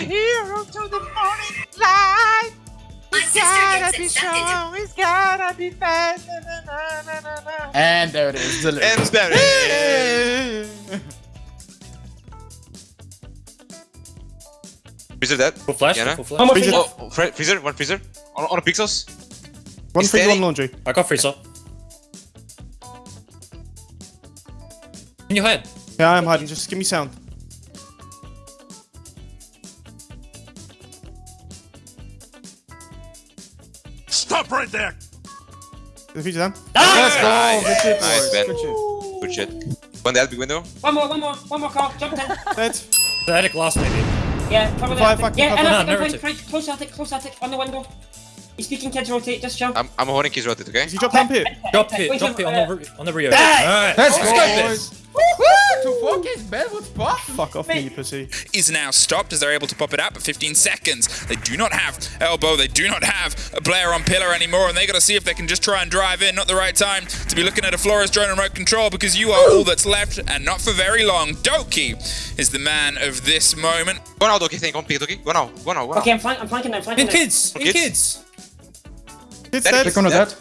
hero to the morning light. My He's sister gotta be it. Shut it. strong. He's gotta be fast. Na, na, na. And there it is. The And there it is. Freezer dead. Full flash, Yeah, no? full One flash. more Freezer. freezer. Oh, fre- freezer, one freezer. On, on a pixels. One He's freezer, one laundry. I got freezer. In your head. Yeah, I'm hiding. Just give me sound. Stop right there! The freezer down. Ah! Let's go. Good shit, Nice, boys. Ben. Good shit. Good shit. One dead, big window. One more, one more, one more call. Jump in. Dead. Static last maybe. Yeah, cover Five, fucking Yeah, cover. and No, I'm narrative. going close attic, close attic, on the window. He's speaking kids rotate, just jump. I'm, I'm holding his rotate, okay? Does he drop down pit? Drop Wait, hit, drop wait, hit on the re- on the Rio. Alright. Let's let's go, boys. This. Two focus, Ben. What's possible? Fuck off me, pussy. is now stopped as they're able to pop it out, but 15 seconds. They do not have elbow, they do not have a player on pillar anymore, and they got to see if they can just try and drive in. Not the right time to be looking at a Flores drone and remote control because you are all that's left, and not for very long. Doki is the man of this moment. Go now, Doki, think. One pick, Doki. Go now, go now, go now. Okay, I'm, flank, I'm flanking them, flanking In kids, in Kids. kids. It's Dead. dead. Click on the dead.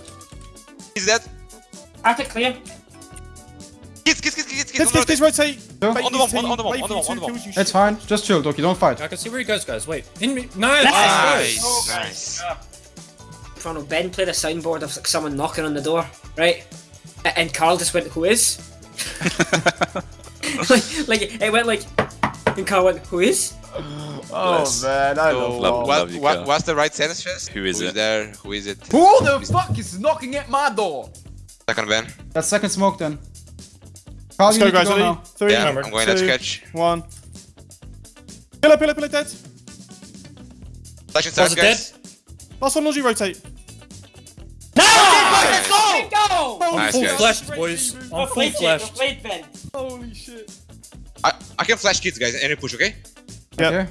He's dead. Attic clear. Kids, kids, kids, kids, kids. Kids, on kids, the kids, rotate. No. On the for wall, you on the wall, wait on the you on the wall. It's fine. Just chill, Doki. Don't fight. I can see where he goes, guys. Wait. In me. Nice. Nice, nice. nice. Ronald Ben played a soundboard of like, someone knocking on the door, right? And Carl just went, "Who is?" like, like it went like, and Carl went, "Who is?" Oh, man. I So, love what, love. what, you, what, Carl. what's the right sentence first? Who is Who it? is there? Who is it? Who the fuck is knocking at my door? Second Ben. That's second smoke then. Carl, Let's you go, guys. go Ready? now. Three, Yeah, Number I'm going that two, sketch. one. Pillar, pillar, pillar, dead. Flash inside, Was it guys. Last one, laundry, rotate. Let's go! Go! Nice, Full guys. flashed, boys. I'm full flashed. Played Ben. Holy shit. I, I can flash kids, guys. Any push, okay? Yeah. Okay.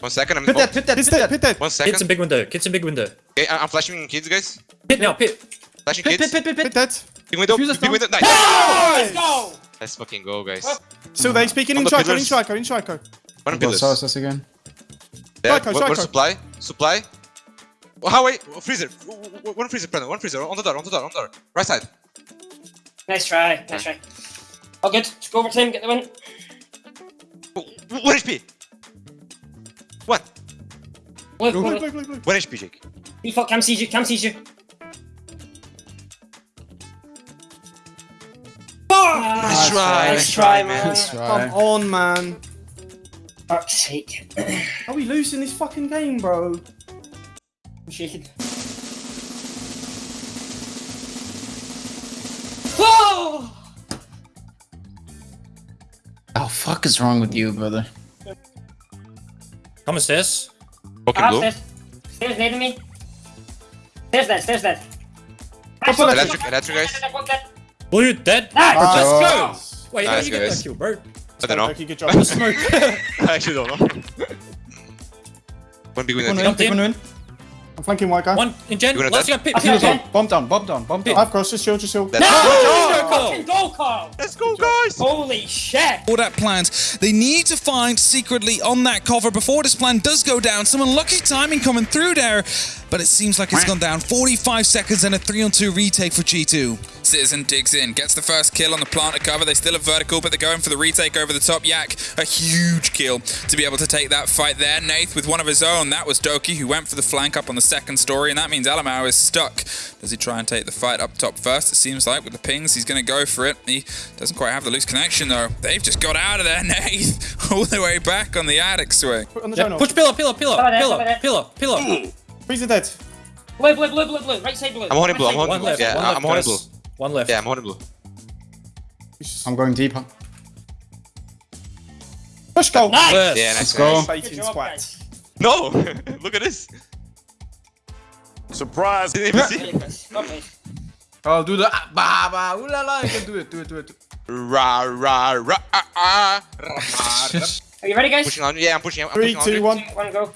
One second. I'm, Pit that, pit that, Pit pit that. pit dead. One Kids in big window. Kids in big window. Okay, I- I'm flashing kids, guys. Pit now, pit. Flashing Pit, kids. pit, pit, pit, Pit pit. dead. Big window. Big window. Nice. Let's go! Let's fucking go, guys. Still there, speaking in the Trico, in pillars. Trico, in Trico. One Go pillars. sauce us again. There. Psycho, One, one psycho. supply. Supply. Oh, how wait? Freezer. W- w- One freezer, Brandon. One freezer. On the door. On the door. On the door. Right side. Nice try, nice try. All good. Let's go over to him, get the win. W- w- One HP. One. Blue, Blue, blue, blue, blue, blue. One HP, Jake. Default cam sees you, cam sees you. Nice try. Nice try, man. Nice Come on, man. Fuck's sake. Are we losing this fucking game, bro? I'm shaking. Whoa! Oh, fuck is wrong with you, brother? Come stairs. Fucking blue. Upstairs. Stairs near me. Stairs dead, stairs dead. Electric, electric, guys. Blue dead. Nice! Let's Oh. go. Wait, how Nice, do you get guys. that kill, bro? I don't know. Okay, good job. The smoke. I actually don't know. One big Take one window. in, take one in. I'm flanking white guy. One in gen. You gonna Last dead? guy pit. Okay, pit. Bomb, bomb down, bomb down, bomb down. I've crossed, just chill, just chill. That's Go, Carl. Fucking go, Carl! Let's go, guys. Holy shit! All that plans. They need to find secretly on that cover before this plan does go down. Some unlucky timing coming through there, but it seems like it's gone down. 45 seconds and a 3 on 2 retake for G2. Citizen digs in, gets the first kill on the planter cover. They still have vertical, but they're going for the retake over the top. Yak, a huge kill to be able to take that fight there. Nath with one of his own. That was Doki who went for the flank up on the second story, and that means Alamau is stuck. Does he try and take the fight up top first? It seems like with the pings, he's going to go for it. He doesn't quite have the loose connection though. They've just got out of there, Nath, all the way back on the attic swing. On the Yeah, push pillar, pillar, pillar, Cover that, pillar, cover that. pillar, pillar. Dead. Blue, blue, blue, blue, blue. Right side blue. I'm holding blue, Right I'm side holding blue. left. Yeah, one I'm left, holding blue. One left. Yeah, I'm holding blue. I'm going deep. huh? Push goal. Nice! Left. Yeah, nice. Let's go. guys. Job, squat. No! Look at this. Surprise! Didn't even see. Very nice. Well played. Oh, do the ah, ba ba ooh la la. You can do it, do it, do it. Ra ra ra ah ah. ra, ra. Are you ready, guys? Pushing on. Yeah, I'm pushing. I'm Three, pushing two, on. one. One go.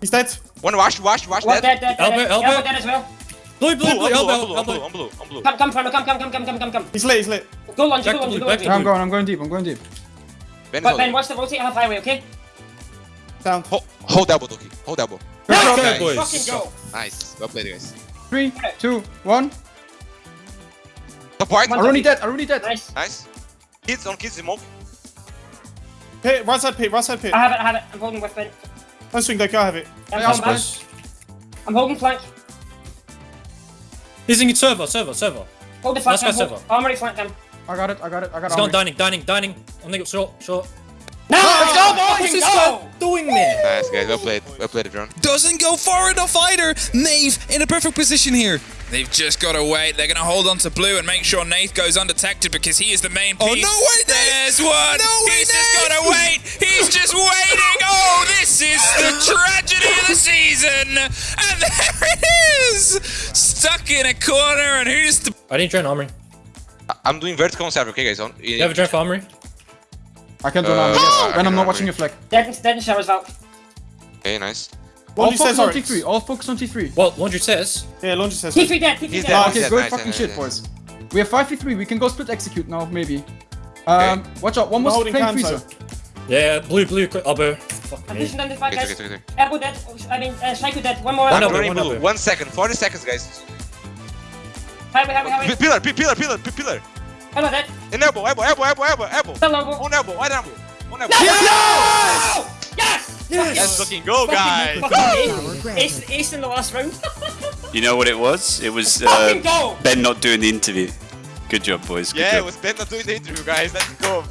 He's dead. One wash, wash, wash. One Dead. dead, dead, dead. Elbow, dead. elbow. Elbow dead as well. Blue, blue, Blue, blue, I'm blue, elbow, I'm blue, I'm elbow. blue, I'm blue, I'm blue. Come, come, Frono, come, come, come, come, come, come, come. He's lit, he's lit. Go launch, Back go to launch, blue, go back launch. to Yeah, I'm going, I'm going deep, I'm going deep. Ben, But is Ben, on. watch the rotate half highway, okay? Down. Hold, hold elbow, Doki. Hold elbow. No, Okay, Nice. boys. Fucking go. Nice. Well played, guys. Three, two, one. Top white. One- Aruni dead, Aruni dead. Nice. Nice. Kids on kids smoke. Pit, right side pit, right side pit. I have it, I have it. I'm holding with Ben. Don't swing, Doki, I have it. I'm, Hey, holding back. I'm holding flank. He's in server, server, server. Hold the flank. Let's go I'm hold- server. Armory flank them. I got it, I got it, I got it. He's going it. dining, dining, dining. On the short, short. No! Let's go! What's this guy doing there? Nice, guys. Well played. Well played, everyone. Doesn't go far enough either. Nave in a perfect position here. They've just got to wait. They're going to hold on to blue and make sure Nath goes undetected because he is the main piece. Oh, no way, Nath! There's one. No way, He's just Nath! got to wait. He's just waiting. Oh, this is the tragedy of the season. And there it is. Stuck in a corner. And who's the I didn't drain armory. I- I'm doing vertical on server, okay, guys? On. You have a drain for armory? I can't do Uh, now, yeah, yes. And I'm not remember. watching your flag. Dead in, dead in showers, Val. Okay, nice. All Laundry focus says on T3, all focus on T3. Well, Laundry says. Yeah, Laundry says. T3 dead, T3 He's dead. dead. Okay, good nice, fucking nice, shit, nice. boys. We have 5v3, we can go split execute now, maybe. Um, watch out, one We're was holding playing freezer. though. Yeah, blue, blue, quick, elbow. Fuck I'm me. pushing down this back, Okay, guys. okay, okay. Elbow dead. Oh, I mean, uh, Psycho dead. One more. One I'm elbow, running one blue. elbow. One second. 40 seconds, guys. Highway, highway, highway. P- Pillar, p- pillar, pillar, p- pillar. Elbow dead. In elbow, elbow, elbow, elbow, elbow, elbow. Still elbow. One elbow, one elbow. One elbow. Yes! Let's fucking go, guys. Fucking ace, ace, ace in the last round. You know what it was? It was uh! Ben not doing the interview. Good job, boys. Good Yeah, job. it was Ben not doing the interview, guys. Let's go.